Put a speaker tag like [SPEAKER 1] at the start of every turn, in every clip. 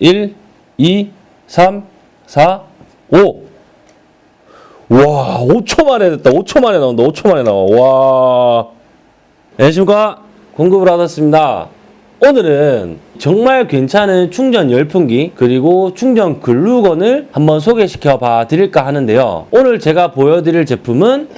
[SPEAKER 1] 1, 2, 3, 4, 5. 와, 5초 만에 됐다. 5초 만에 나온다. 5초 만에 나와. 와. 안녕하십니까. 공급을 받았습니다. 오늘은 정말 괜찮은 충전 열풍기 그리고 충전 글루건을 한번 소개시켜 봐 드릴까 하는데요. 오늘 제가 보여드릴 제품은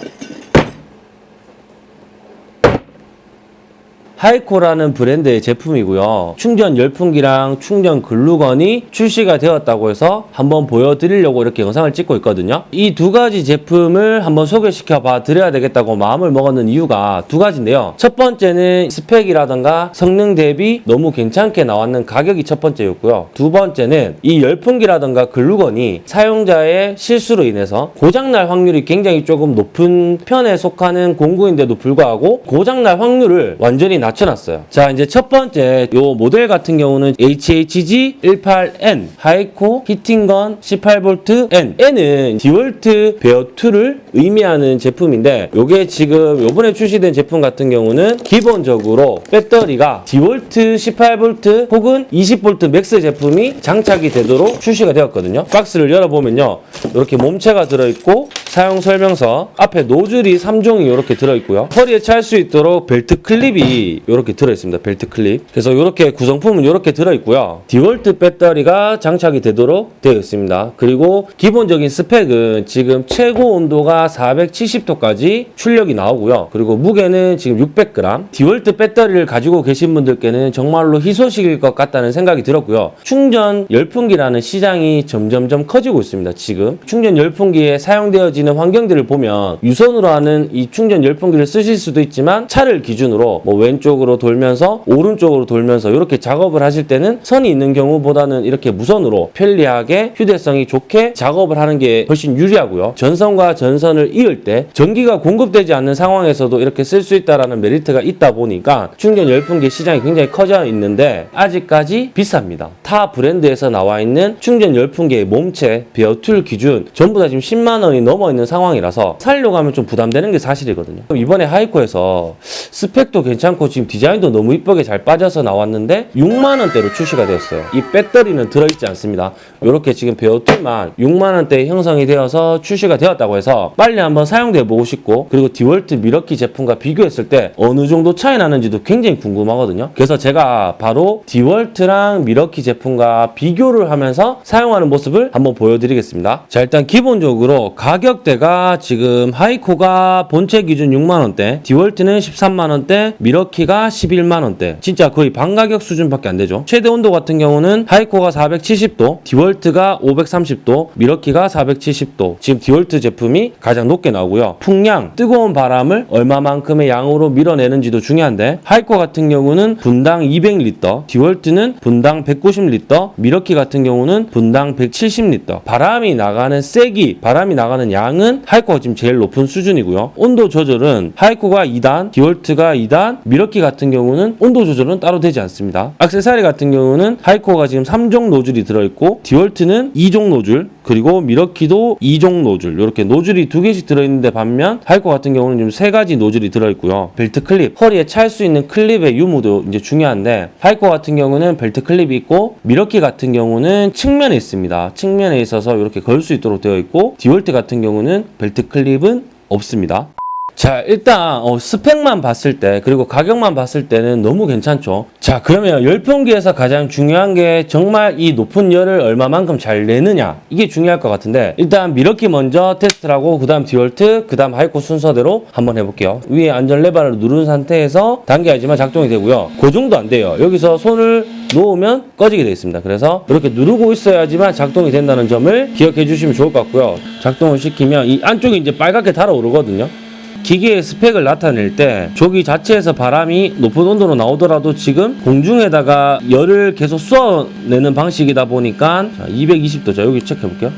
[SPEAKER 1] 하이코라는 브랜드의 제품이고요. 충전 열풍기랑 충전 글루건이 출시가 되었다고 해서 한번 보여드리려고 이렇게 영상을 찍고 있거든요. 이 두 가지 제품을 한번 소개시켜 봐 드려야 되겠다고 마음을 먹었는 이유가 두 가지인데요. 첫 번째는 스펙이라던가 성능 대비 너무 괜찮게 나왔는 가격이 첫 번째였고요. 두 번째는 이 열풍기라던가 글루건이 사용자의 실수로 인해서 고장날 확률이 굉장히 조금 높은 편에 속하는 공구인데도 불구하고 고장날 확률을 완전히 낮춰놨어요. 자, 이제 첫 번째 요 모델 같은 경우는 HHG18N 하이코 heating gun 18V N N은 디월트 베어2를 의미하는 제품인데 요게 지금 요번에 출시된 제품 같은 경우는 기본적으로 배터리가 디월트 18V 혹은 20V Max 제품이 장착이 되도록 출시가 되었거든요. 박스를 열어보면요. 이렇게 몸체가 들어있고 사용 설명서 앞에 노즐이 3종이 이렇게 들어있고요. 허리에 찰 수 있도록 벨트 클립이 이렇게 들어있습니다. 벨트 클립. 그래서 이렇게 구성품은 이렇게 들어있고요. 디월트 배터리가 장착이 되도록 되어 있습니다. 그리고 기본적인 스펙은 지금 최고 온도가 470도까지 출력이 나오고요. 그리고 무게는 지금 600g. 디월트 배터리를 가지고 계신 분들께는 정말로 희소식일 것 같다는 생각이 들었고요. 충전 열풍기라는 시장이 점점점 커지고 있습니다. 지금 충전 열풍기에 사용되어지는 환경들을 보면 유선으로 하는 이 충전 열풍기를 쓰실 수도 있지만 차를 기준으로 뭐 왼쪽 으로 돌면서 오른쪽으로 돌면서 이렇게 작업을 하실 때는 선이 있는 경우보다는 이렇게 무선으로 편리하게 휴대성이 좋게 작업을 하는 게 훨씬 유리하고요. 전선과 전선을 이을 때 전기가 공급되지 않는 상황에서도 이렇게 쓸 수 있다라는 메리트가 있다 보니까 충전 열풍기 시장이 굉장히 커져 있는데 아직까지 비쌉니다. 타 브랜드에서 나와 있는 충전 열풍기의 몸체 bare tool 기준 전부 다 지금 10만 원이 넘어 있는 상황이라서 살려고 하면 좀 부담되는 게 사실이거든요. 이번에 하이코에서 스펙도 괜찮고 지금 디자인도 너무 이쁘게 잘 빠져서 나왔는데 6만 원대로 출시가 되었어요. 이 배터리는 들어있지 않습니다. 이렇게 지금 bare tool만 6만 원대에 형성이 되어서 출시가 되었다고 해서 빨리 한번 사용해 보고 싶고 그리고 디월트 밀워키 제품과 비교했을 때 어느 정도 차이 나는지도 굉장히 궁금하거든요. 그래서 제가 바로 디월트랑 밀워키 제품과 비교를 하면서 사용하는 모습을 한번 보여드리겠습니다. 자 일단 기본적으로 가격대가 지금 하이코가 본체 기준 6만 원대, 디월트는 13만 원대, 밀워키가 11만 원대. 진짜 거의 반가격 수준밖에 안 되죠. 최대 온도 같은 경우는 하이코가 470도, 디월트가 530도, 밀워키가 470도. 지금 디월트 제품이 가장 높게 나오고요. 풍량, 뜨거운 바람을 얼마만큼의 양으로 밀어내는지도 중요한데 하이코 같은 경우는 분당 200리터, 디월트는 분당 190리터, 밀워키 같은 경우는 분당 170리터. 바람이 나가는 세기, 바람이 나가는 양은 하이코가 지금 제일 높은 수준이고요. 온도 조절은 하이코가 2단, 디월트가 2단, 밀워키 같은 경우는 온도 조절은 따로 되지 않습니다. 액세서리 같은 경우는 하이코가 지금 3종 노즐이 들어있고 디월트는 2종 노즐, 그리고 밀워키도 2종 노즐 이렇게 노즐이 두 개씩 들어있는데 반면 하이코 같은 경우는 지금 세 가지 노즐이 들어있고요. 벨트 클립, 허리에 찰 수 있는 클립의 유무도 이제 중요한데 하이코 같은 경우는 벨트 클립이 있고 밀워키 같은 경우는 측면에 있습니다. 측면에 있어서 이렇게 걸 수 있도록 되어 있고 디월트 같은 경우는 벨트 클립은 없습니다. 자 일단 어, 스펙만 봤을 때 그리고 가격만 봤을 때는 너무 괜찮죠? 자 그러면 열풍기에서 가장 중요한 게 정말 이 높은 열을 얼마만큼 잘 내느냐. 이게 중요할 것 같은데 일단 밀워키 먼저 테스트를 하고 그 다음 디월트 그 다음 하이코 순서대로 한번 해볼게요. 위에 안전 레버를 누른 상태에서 당겨야지만 작동이 되고요. 고정도 안 돼요. 여기서 손을 놓으면 꺼지게 되어 있습니다. 그래서 이렇게 누르고 있어야지만 작동이 된다는 점을 기억해 주시면 좋을 것 같고요. 작동을 시키면 이 안쪽이 이제 빨갛게 달아오르거든요 기계의 스펙을 나타낼 때 조기 자체에서 바람이 높은 온도로 나오더라도 지금 공중에다가 열을 계속 쏘아내는 방식이다 보니까 220도 자 여기 체크해 볼게요.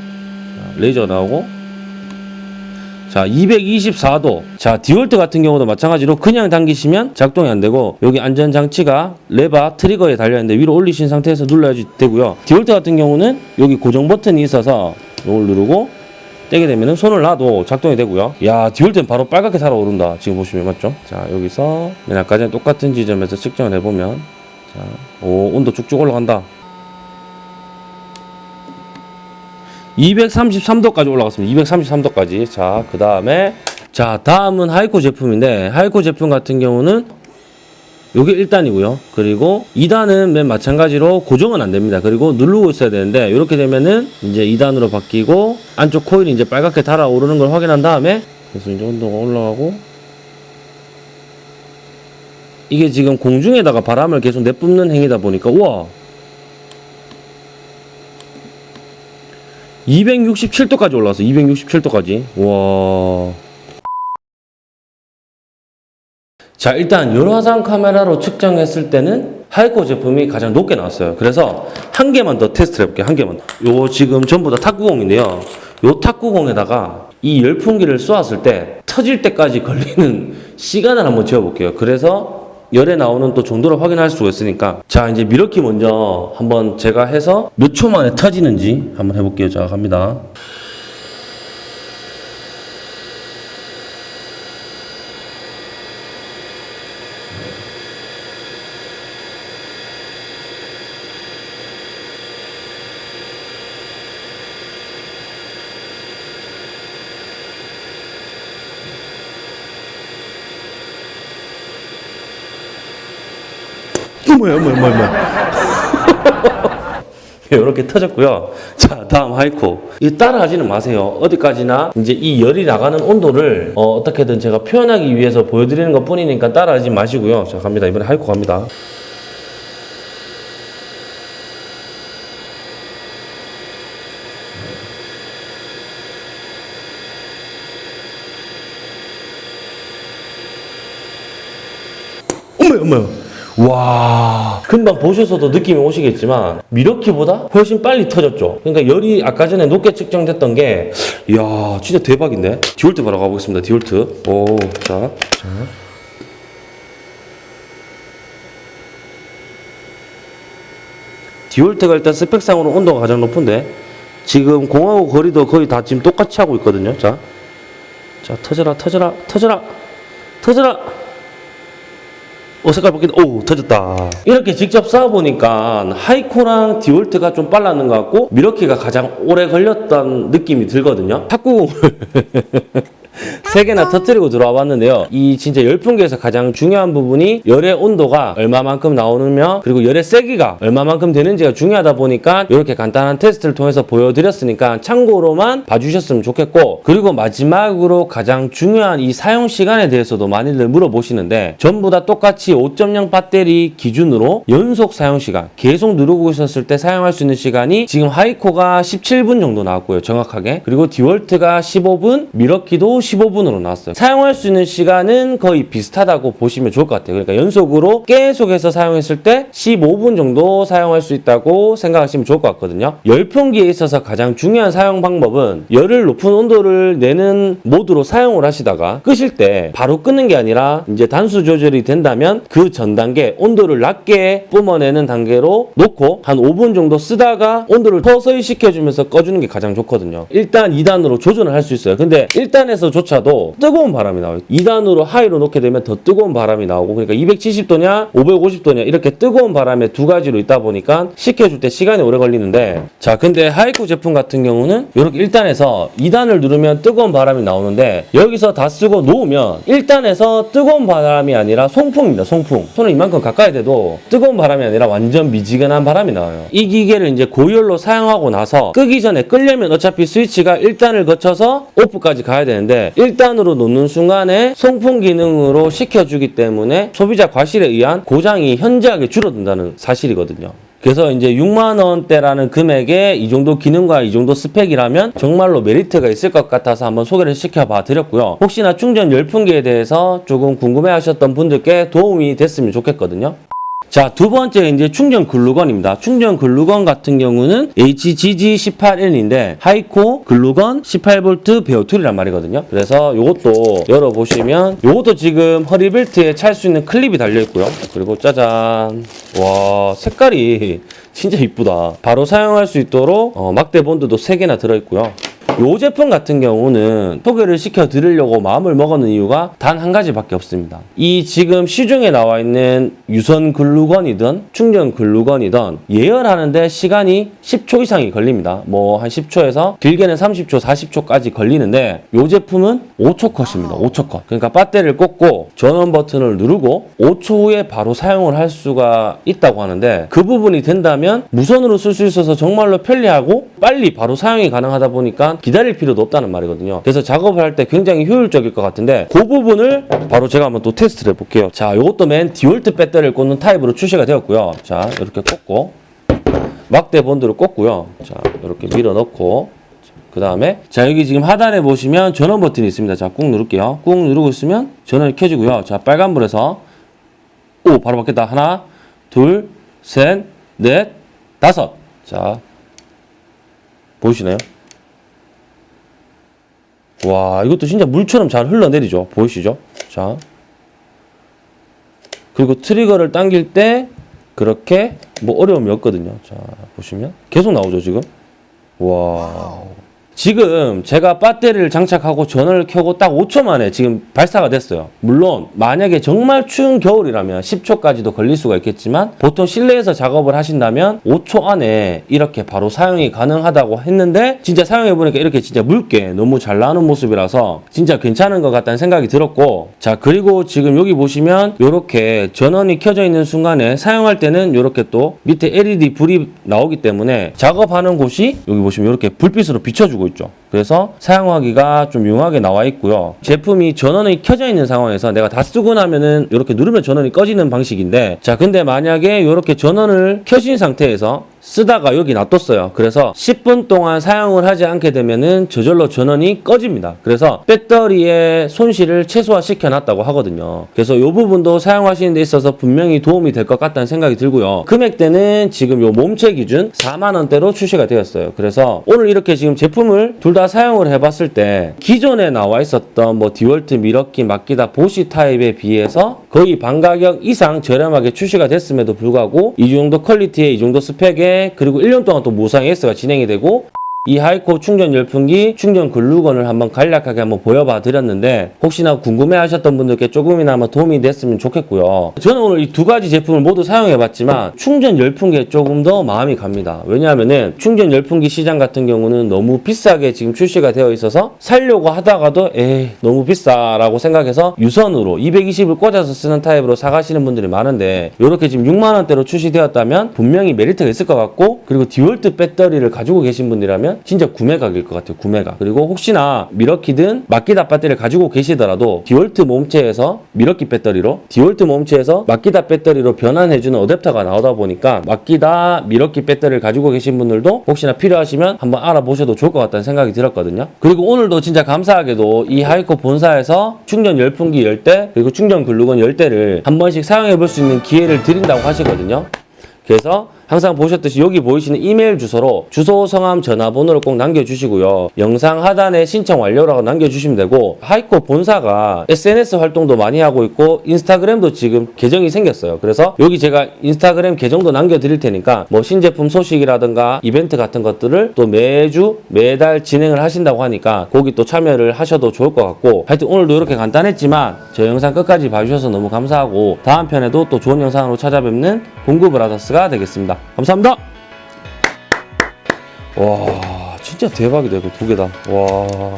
[SPEAKER 1] 레이저 나오고. 자 224도 자 디월트 같은 경우도 마찬가지로 그냥 당기시면 작동이 안 되고 여기 안전장치가 레바 트리거에 달려있는데 위로 올리신 상태에서 눌러야지 되고요. 디월트 같은 경우는 여기 고정 버튼이 있어서 이걸 누르고 떼게 되면 손을 놔도 작동이 되고요. 야 디월트는 바로 빨갛게 달아오른다. 지금 보시면 맞죠? 자 여기서 맨 아까 전에 똑같은 지점에서 측정을 해보면 자, 오 온도 쭉쭉 올라간다. 233도까지 올라갔습니다. 233도까지. 자 그 다음에 자 다음은 하이코 제품인데 하이코 제품 같은 경우는 요게 1단이고요. 그리고 2단은 맨 마찬가지로 고정은 안 됩니다. 그리고 누르고 있어야 되는데 이렇게 되면은 이제 2단으로 바뀌고 안쪽 코일이 이제 빨갛게 달아오르는 걸 확인한 다음에 그래서 이제 온도가 올라가고 이게 지금 공중에다가 바람을 계속 내뿜는 행위다 보니까 우와 267도까지 올라왔어 267도까지 와 자 일단 열화상 카메라로 측정했을 때는 하이코 제품이 가장 높게 나왔어요. 그래서 한 개만 더 테스트를 해볼게요. 한 개만. 더. 요거 지금 전부 다 탁구공인데요. 요 탁구공에다가 이 열풍기를 쏘았을 때 터질 때까지 걸리는 시간을 한번 재어볼게요. 그래서 열에 나오는 또 정도를 확인할 수가 있으니까. 자 이제 미러키 먼저 한번 제가 해서 몇 초 만에 터지는지 한번 해볼게요. 자 갑니다 어머야 어머야 어머야 어머야 이렇게 터졌고요. 자, 다음 하이코. 이 따라하지는 마세요. 어디까지나 이제 이 열이 나가는 온도를 어, 떻게든 제가 표현하기 위해서 보여드리는 것 뿐이니까 따라하지 마시고요. 자, 갑니다. 이번에 하이코 갑니다. 어머야 어머야. 와. 금방 보셔서도 느낌이 오시겠지만 밀워키보다 훨씬 빨리 터졌죠. 그러니까 열이 아까 전에 높게 측정됐던 게 이야 진짜 대박인데? 디월트 바로 가보겠습니다 디월트. 오자. 자. 디월트가 일단 스펙상으로 온도가 가장 높은데 지금 공하고 거리도 거의 다 지금 똑같이 하고 있거든요. 자, 자 터져라 터져라 터져라 터져라 오 색깔 바뀐다 오 터졌다. 이렇게 직접 쏴보니까 하이코랑 디월트가 좀 빨랐는 것 같고 밀워키가 가장 오래 걸렸던 느낌이 들거든요. 탁구공을 세 개나 터뜨리고 들어와 봤는데요. 이 진짜 열풍기에서 가장 중요한 부분이 열의 온도가 얼마만큼 나오느며 그리고 열의 세기가 얼마만큼 되는지가 중요하다 보니까 이렇게 간단한 테스트를 통해서 보여드렸으니까 참고로만 봐주셨으면 좋겠고 그리고 마지막으로 가장 중요한 이 사용 시간에 대해서도 많이들 물어보시는데 전부 다 똑같이 5.0 배터리 기준으로 연속 사용 시간 계속 누르고 있었을 때 사용할 수 있는 시간이 지금 하이코가 17분 정도 나왔고요 정확하게 그리고 디월트가 15분 미러키도 15분으로 나왔어요 사용할 수 있는 시간은 거의 비슷하다고 보시면 좋을 것 같아요 그러니까 연속으로 계속해서 사용했을 때 15분 정도 사용할 수 있다고 생각하시면 좋을 것 같거든요 열풍기에 있어서 가장 중요한 사용 방법은 열을 높은 온도를 내는 모드로 사용을 하시다가 끄실 때 바로 끄는 게 아니라 이제 단수 조절이 된다면 그 전 단계 온도를 낮게 뿜어내는 단계로 놓고 한 5분 정도 쓰다가 온도를 서서히 식혀주면서 꺼주는 게 가장 좋거든요. 1단, 2단으로 조절을 할 수 있어요. 근데 1단에서 조차도 뜨거운 바람이 나와요. 2단으로 하이로 놓게 되면 더 뜨거운 바람이 나오고 그러니까 270도냐 550도냐 이렇게 뜨거운 바람에 두 가지로 있다 보니까 식혀줄 때 시간이 오래 걸리는데 자 근데 하이쿠 제품 같은 경우는 이렇게 1단에서 2단을 누르면 뜨거운 바람이 나오는데 여기서 다 쓰고 놓으면 1단에서 뜨거운 바람이 아니라 송풍입니다. 송풍. 손을 이만큼 가까이 대도 뜨거운 바람이 아니라 완전 미지근한 바람이 나와요. 이 기계를 이제 고열로 사용하고 나서 끄기 전에 끄려면 어차피 스위치가 1단을 거쳐서 오프까지 가야 되는데 1단으로 놓는 순간에 송풍 기능으로 식혀주기 때문에 소비자 과실에 의한 고장이 현저하게 줄어든다는 사실이거든요. 그래서 이제 6만 원대라는 금액에 이 정도 기능과 이 정도 스펙이라면 정말로 메리트가 있을 것 같아서 한번 소개를 시켜봐 드렸고요. 혹시나 충전 열풍기에 대해서 조금 궁금해 하셨던 분들께 도움이 됐으면 좋겠거든요. 자, 두 번째 이제 충전 글루건입니다. 충전 글루건 같은 경우는 HGG18N인데 하이코 글루건 18V bare tool이란 말이거든요. 그래서 이것도 열어보시면 이것도 지금 허리벨트에 찰 수 있는 클립이 달려 있고요. 그리고 짜잔. 와, 색깔이 진짜 이쁘다. 바로 사용할 수 있도록 어, 막대 본드도 3개나 들어있고요. 이 제품 같은 경우는 소개를 시켜드리려고 마음을 먹었는 이유가 단 한 가지밖에 없습니다. 이 지금 시중에 나와 있는 유선 글루건이든 충전 글루건이든 예열하는데 시간이 10초 이상이 걸립니다. 뭐 한 10초에서 길게는 30초, 40초까지 걸리는데 이 제품은 5초 컷입니다. 5초 컷. 그러니까 배터리를 꽂고 전원 버튼을 누르고 5초 후에 바로 사용을 할 수가 있다고 하는데 그 부분이 된다면 무선으로 쓸 수 있어서 정말로 편리하고 빨리 바로 사용이 가능하다 보니까 기다릴 필요도 없다는 말이거든요. 그래서 작업을 할 때 굉장히 효율적일 것 같은데 그 부분을 바로 제가 한번 또 테스트를 해볼게요. 자, 이것도 맨 디월트 배터리를 꽂는 타입으로 출시가 되었고요. 자, 이렇게 꽂고 막대 본드를 꽂고요. 자, 이렇게 밀어 넣고 그 다음에 자 여기 지금 하단에 보시면 전원 버튼이 있습니다. 자, 꾹 누를게요. 꾹 누르고 있으면 전원이 켜지고요. 자, 빨간불에서 오 바로 바뀌었다. 하나, 둘, 셋, 넷, 다섯. 자, 보이시나요? 와, 이것도 진짜 물처럼 잘 흘러내리죠. 보이시죠? 자. 그리고 트리거를 당길 때 그렇게 뭐 어려움이 없거든요. 자, 보시면 계속 나오죠, 지금. 와. 지금 제가 배터리를 장착하고 전원을 켜고 딱 5초 만에 지금 발사가 됐어요. 물론 만약에 정말 추운 겨울이라면 10초까지도 걸릴 수가 있겠지만 보통 실내에서 작업을 하신다면 5초 안에 이렇게 바로 사용이 가능하다고 했는데 진짜 사용해 보니까 이렇게 진짜 묽게 너무 잘 나오는 모습이라서 진짜 괜찮은 것 같다는 생각이 들었고 자 그리고 지금 여기 보시면 이렇게 전원이 켜져 있는 순간에 사용할 때는 이렇게 또 밑에 LED 불이 나오기 때문에 작업하는 곳이 여기 보시면 이렇게 불빛으로 비춰주고 있죠. 그래서 사용하기가 좀 용하게 나와 있고요. 제품이 전원이 켜져 있는 상황에서 내가 다 쓰고 나면은 이렇게 누르면 전원이 꺼지는 방식인데 자 근데 만약에 이렇게 전원을 켜진 상태에서 쓰다가 여기 놔뒀어요. 그래서 10분 동안 사용을 하지 않게 되면은 저절로 전원이 꺼집니다. 그래서 배터리의 손실을 최소화시켜 놨다고 하거든요. 그래서 이 부분도 사용하시는 데 있어서 분명히 도움이 될 것 같다는 생각이 들고요. 금액대는 지금 요 몸체 기준 4만 원대로 출시가 되었어요. 그래서 오늘 이렇게 지금 제품을 둘 다 사용을 해봤을 때 기존에 나와 있었던 뭐 디월트 미러키 마키다 보쉬 타입에 비해서 거의 반 가격 이상 저렴하게 출시가 됐음에도 불구하고 이 정도 퀄리티에 이 정도 스펙에 그리고 1년 동안 또 무상 AS가 진행이 되고 이 하이코 충전 열풍기 충전 글루건을 한번 간략하게 한번 보여봐 드렸는데 혹시나 궁금해 하셨던 분들께 조금이나마 도움이 됐으면 좋겠고요. 저는 오늘 이 두 가지 제품을 모두 사용해 봤지만 충전 열풍기에 조금 더 마음이 갑니다. 왜냐하면은 충전 열풍기 시장 같은 경우는 너무 비싸게 지금 출시가 되어 있어서 살려고 하다가도 에이 너무 비싸라고 생각해서 유선으로 220을 꽂아서 쓰는 타입으로 사가시는 분들이 많은데 이렇게 지금 6만 원대로 출시되었다면 분명히 메리트가 있을 것 같고 그리고 디월트 배터리를 가지고 계신 분이라면 진짜 구매각일 것 같아요 구매각. 그리고 혹시나 밀워키든 마키다 배터리를 가지고 계시더라도 디월트 몸체에서 밀워키 배터리로 디월트 몸체에서 마키다 배터리로 변환해주는 어댑터가 나오다 보니까 마키다 밀워키 배터리를 가지고 계신 분들도 혹시나 필요하시면 한번 알아보셔도 좋을 것 같다는 생각이 들었거든요. 그리고 오늘도 진짜 감사하게도 이 하이코 본사에서 충전 열풍기 10대 그리고 충전 글루건 10대를 한 번씩 사용해 볼 수 있는 기회를 드린다고 하시거든요. 그래서 항상 보셨듯이 여기 보이시는 이메일 주소로 주소, 성함, 전화번호를 꼭 남겨주시고요. 영상 하단에 신청 완료라고 남겨주시면 되고 하이코 본사가 SNS 활동도 많이 하고 있고 인스타그램도 지금 계정이 생겼어요. 그래서 여기 제가 인스타그램 계정도 남겨드릴 테니까 뭐 신제품 소식이라든가 이벤트 같은 것들을 또 매주 매달 진행을 하신다고 하니까 거기 또 참여를 하셔도 좋을 것 같고 하여튼 오늘도 이렇게 간단했지만 저 영상 끝까지 봐주셔서 너무 감사하고 다음 편에도 또 좋은 영상으로 찾아뵙는 공구 브라더스가 되겠습니다. 감사합니다. 와 진짜 대박이다 이거 두 개다. 와.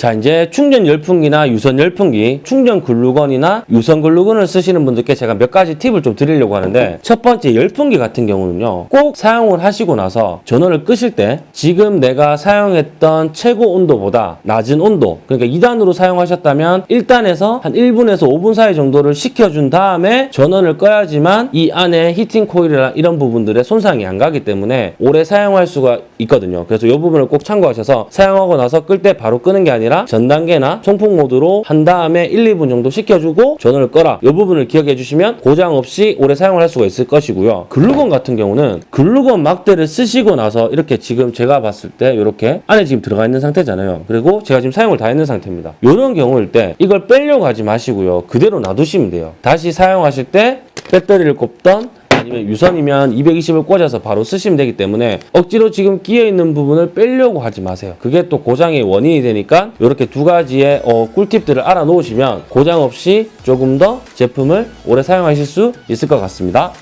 [SPEAKER 1] 자 이제 충전 열풍기나 유선 열풍기, 충전 글루건이나 유선 글루건을 쓰시는 분들께 제가 몇 가지 팁을 좀 드리려고 하는데 첫 번째 열풍기 같은 경우는요 꼭 사용을 하시고 나서 전원을 끄실 때 지금 내가 사용했던 최고 온도보다 낮은 온도 그러니까 2단으로 사용하셨다면 1단에서 한 1분에서 5분 사이 정도를 식혀준 다음에 전원을 꺼야지만 이 안에 히팅 코일이나 이런 부분들의 손상이 안 가기 때문에 오래 사용할 수가 있거든요 그래서 이 부분을 꼭 참고하셔서 사용하고 나서 끌 때 바로 끄는 게 아니라 전 단계나 송풍 모드로 한 다음에 1, 2분 정도 식혀주고 전원을 꺼라. 이 부분을 기억해 주시면 고장 없이 오래 사용을 할 수가 있을 것이고요. 글루건 같은 경우는 글루건 막대를 쓰시고 나서 이렇게 지금 제가 봤을 때 이렇게 안에 지금 들어가 있는 상태잖아요. 그리고 제가 지금 사용을 다 했는 상태입니다. 이런 경우일 때 이걸 빼려고 하지 마시고요. 그대로 놔두시면 돼요. 다시 사용하실 때 배터리를 꼽던 아니면 유선이면 220을 꽂아서 바로 쓰시면 되기 때문에 억지로 지금 끼어 있는 부분을 빼려고 하지 마세요. 그게 또 고장의 원인이 되니까 이렇게 두 가지의 어, 꿀팁들을 알아놓으시면 고장 없이 조금 더 제품을 오래 사용하실 수 있을 것 같습니다.